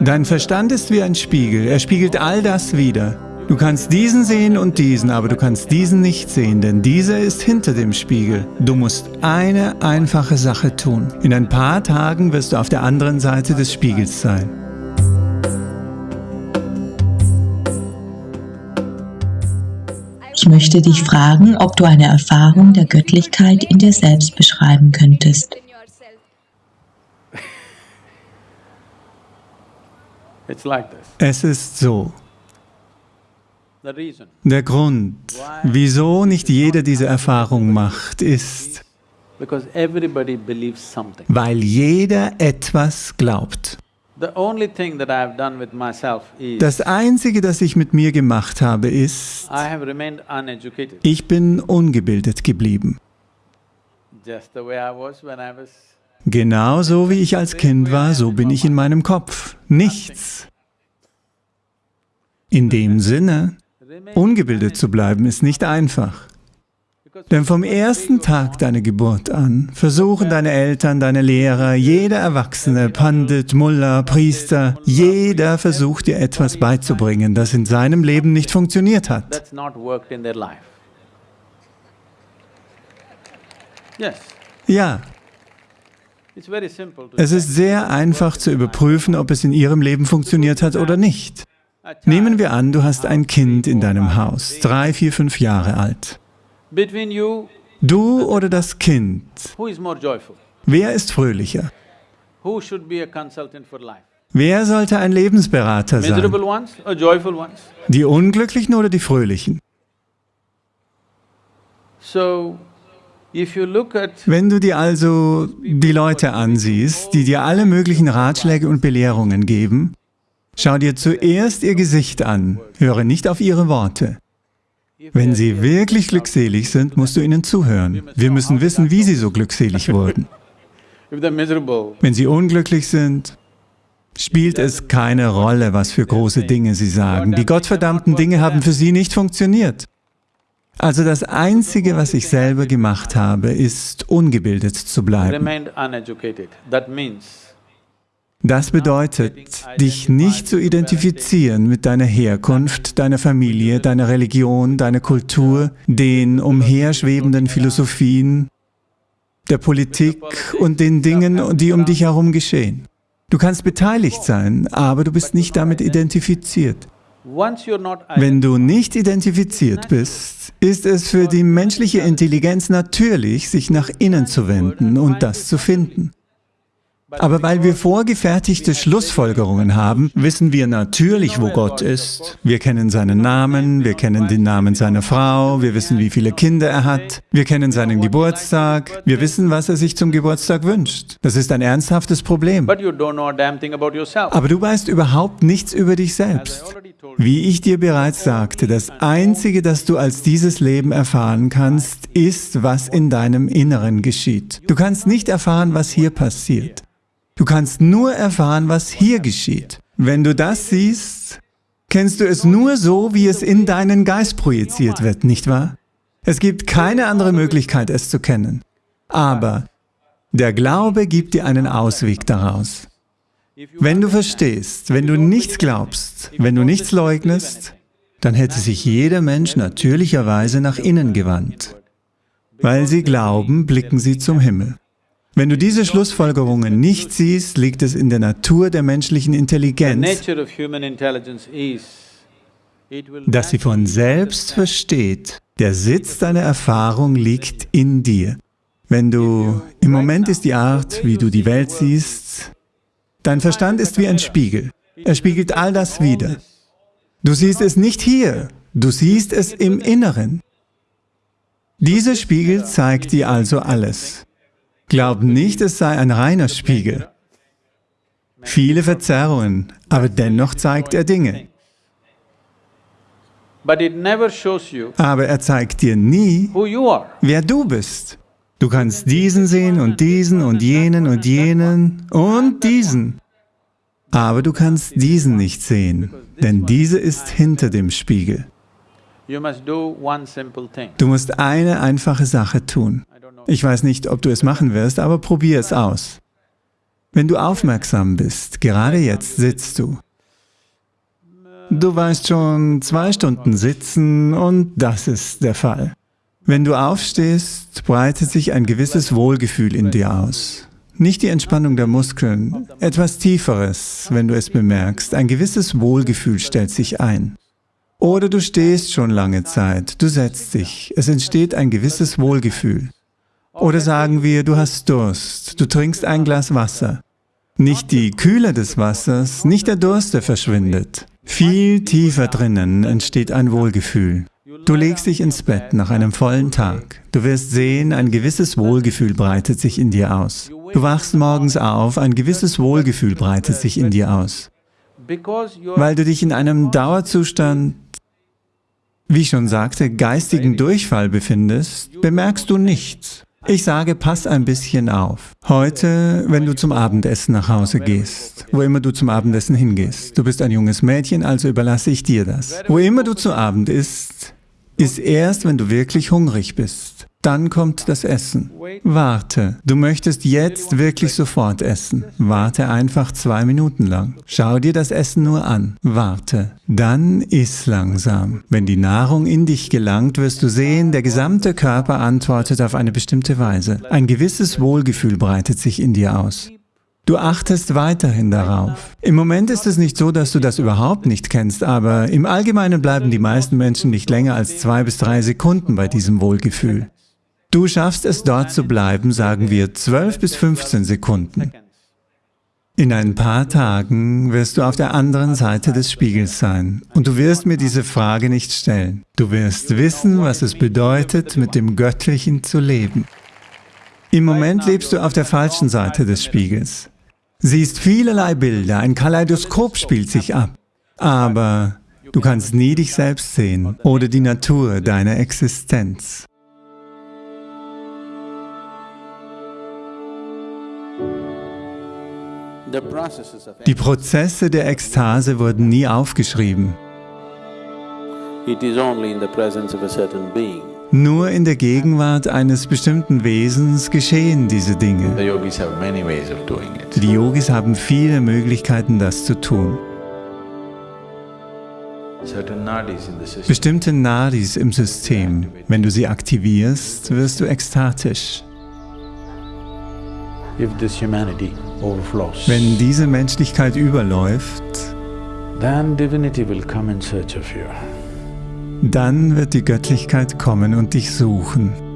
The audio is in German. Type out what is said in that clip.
Dein Verstand ist wie ein Spiegel, er spiegelt all das wider. Du kannst diesen sehen und diesen, aber du kannst diesen nicht sehen, denn dieser ist hinter dem Spiegel. Du musst eine einfache Sache tun. In ein paar Tagen wirst du auf der anderen Seite des Spiegels sein. Ich möchte dich fragen, ob du eine Erfahrung der Göttlichkeit in dir selbst beschreiben könntest. Es ist so. Der Grund, wieso nicht jeder diese Erfahrung macht, ist, weil jeder etwas glaubt. Das Einzige, das ich mit mir gemacht habe, ist, ich bin ungebildet geblieben. Genauso wie ich als Kind war, so bin ich in meinem Kopf. Nichts. In dem Sinne, ungebildet zu bleiben, ist nicht einfach. Denn vom ersten Tag deiner Geburt an versuchen deine Eltern, deine Lehrer, jeder Erwachsene, Pandit, Mullah, Priester, jeder versucht dir etwas beizubringen, das in seinem Leben nicht funktioniert hat. Ja. Es ist sehr einfach zu überprüfen, ob es in ihrem Leben funktioniert hat oder nicht. Nehmen wir an, du hast ein Kind in deinem Haus, drei, vier, fünf Jahre alt. Du oder das Kind? Wer ist fröhlicher? Wer sollte ein Lebensberater sein? Die Unglücklichen oder die Fröhlichen? Wenn du dir also die Leute ansiehst, die dir alle möglichen Ratschläge und Belehrungen geben, schau dir zuerst ihr Gesicht an, höre nicht auf ihre Worte. Wenn sie wirklich glückselig sind, musst du ihnen zuhören. Wir müssen wissen, wie sie so glückselig wurden. Wenn sie unglücklich sind, spielt es keine Rolle, was für große Dinge sie sagen. Die gottverdammten Dinge haben für sie nicht funktioniert. Also das Einzige, was ich selber gemacht habe, ist, ungebildet zu bleiben. Das bedeutet, dich nicht zu identifizieren mit deiner Herkunft, deiner Familie, deiner Religion, deiner Kultur, den umherschwebenden Philosophien, der Politik und den Dingen, die um dich herum geschehen. Du kannst beteiligt sein, aber du bist nicht damit identifiziert. Wenn du nicht identifiziert bist, ist es für die menschliche Intelligenz natürlich, sich nach innen zu wenden und das zu finden. Aber weil wir vorgefertigte Schlussfolgerungen haben, wissen wir natürlich, wo Gott ist. Wir kennen seinen Namen, wir kennen den Namen seiner Frau, wir wissen, wie viele Kinder er hat, wir kennen seinen Geburtstag, wir wissen, was er sich zum Geburtstag wünscht. Das ist ein ernsthaftes Problem. Aber du weißt überhaupt nichts über dich selbst. Wie ich dir bereits sagte, das Einzige, das du als dieses Leben erfahren kannst, ist, was in deinem Inneren geschieht. Du kannst nicht erfahren, was hier passiert. Du kannst nur erfahren, was hier geschieht. Wenn du das siehst, kennst du es nur so, wie es in deinen Geist projiziert wird, nicht wahr? Es gibt keine andere Möglichkeit, es zu kennen. Aber der Glaube gibt dir einen Ausweg daraus. Wenn du verstehst, wenn du nichts glaubst, wenn du nichts leugnest, dann hätte sich jeder Mensch natürlicherweise nach innen gewandt. Weil sie glauben, blicken sie zum Himmel. Wenn du diese Schlussfolgerungen nicht siehst, liegt es in der Natur der menschlichen Intelligenz, dass sie von selbst versteht, der Sitz deiner Erfahrung liegt in dir. Wenn du, im Moment ist die Art, wie du die Welt siehst, dein Verstand ist wie ein Spiegel. Er spiegelt all das wider. Du siehst es nicht hier, du siehst es im Inneren. Dieser Spiegel zeigt dir also alles. Glaub nicht, es sei ein reiner Spiegel. Viele Verzerrungen, aber dennoch zeigt er Dinge. Aber er zeigt dir nie, wer du bist. Du kannst diesen sehen und diesen und jenen und jenen und diesen. Aber du kannst diesen nicht sehen, denn diese ist hinter dem Spiegel. Du musst eine einfache Sache tun. Ich weiß nicht, ob du es machen wirst, aber probier es aus. Wenn du aufmerksam bist, gerade jetzt sitzt du. Du weißt schon zwei Stunden sitzen und das ist der Fall. Wenn du aufstehst, breitet sich ein gewisses Wohlgefühl in dir aus. Nicht die Entspannung der Muskeln, etwas Tieferes, wenn du es bemerkst. Ein gewisses Wohlgefühl stellt sich ein. Oder du stehst schon lange Zeit, du setzt dich, es entsteht ein gewisses Wohlgefühl. Oder sagen wir, du hast Durst, du trinkst ein Glas Wasser. Nicht die Kühle des Wassers, nicht der Durst, der verschwindet. Viel tiefer drinnen entsteht ein Wohlgefühl. Du legst dich ins Bett nach einem vollen Tag. Du wirst sehen, ein gewisses Wohlgefühl breitet sich in dir aus. Du wachst morgens auf, ein gewisses Wohlgefühl breitet sich in dir aus. Weil du dich in einem Dauerzustand, wie ich schon sagte, geistigen Durchfall befindest, bemerkst du nichts. Ich sage, pass ein bisschen auf. Heute, wenn du zum Abendessen nach Hause gehst, wo immer du zum Abendessen hingehst, du bist ein junges Mädchen, also überlasse ich dir das. Wo immer du zu Abend isst, ist erst, wenn du wirklich hungrig bist. Dann kommt das Essen. Warte. Du möchtest jetzt wirklich sofort essen. Warte einfach zwei Minuten lang. Schau dir das Essen nur an. Warte. Dann iss langsam. Wenn die Nahrung in dich gelangt, wirst du sehen, der gesamte Körper antwortet auf eine bestimmte Weise. Ein gewisses Wohlgefühl breitet sich in dir aus. Du achtest weiterhin darauf. Im Moment ist es nicht so, dass du das überhaupt nicht kennst, aber im Allgemeinen bleiben die meisten Menschen nicht länger als zwei bis drei Sekunden bei diesem Wohlgefühl. Du schaffst es dort zu bleiben, sagen wir, 12 bis 15 Sekunden. In ein paar Tagen wirst du auf der anderen Seite des Spiegels sein und du wirst mir diese Frage nicht stellen. Du wirst wissen, was es bedeutet, mit dem Göttlichen zu leben. Im Moment lebst du auf der falschen Seite des Spiegels. Siehst vielerlei Bilder, ein Kaleidoskop spielt sich ab, aber du kannst nie dich selbst sehen oder die Natur deiner Existenz. Die Prozesse der Ekstase wurden nie aufgeschrieben. Nur in der Gegenwart eines bestimmten Wesens geschehen diese Dinge. Die Yogis haben viele Möglichkeiten, das zu tun. Bestimmte Nadis im System, wenn du sie aktivierst, wirst du ekstatisch. Wenn diese Menschlichkeit überläuft, dann wird die Göttlichkeit kommen und dich suchen.